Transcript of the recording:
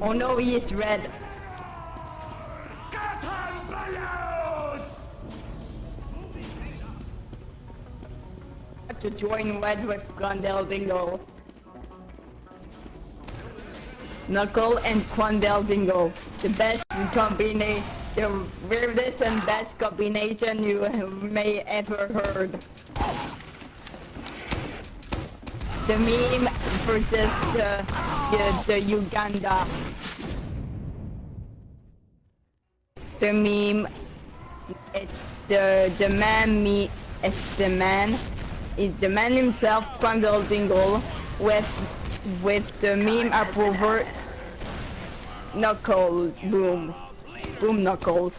Oh no, he is red. To join red with Quandale Dingle. Knuckle and Quandale Dingle. The best combination, the weirdest and best combination you may ever heard. The meme versus the, uh, the, the Uganda. The meme, it's the, the man me, it's the man, it's the man himself, Quandale Dingle, with, with the meme approver, Knuckle, boom, boom Knuckles.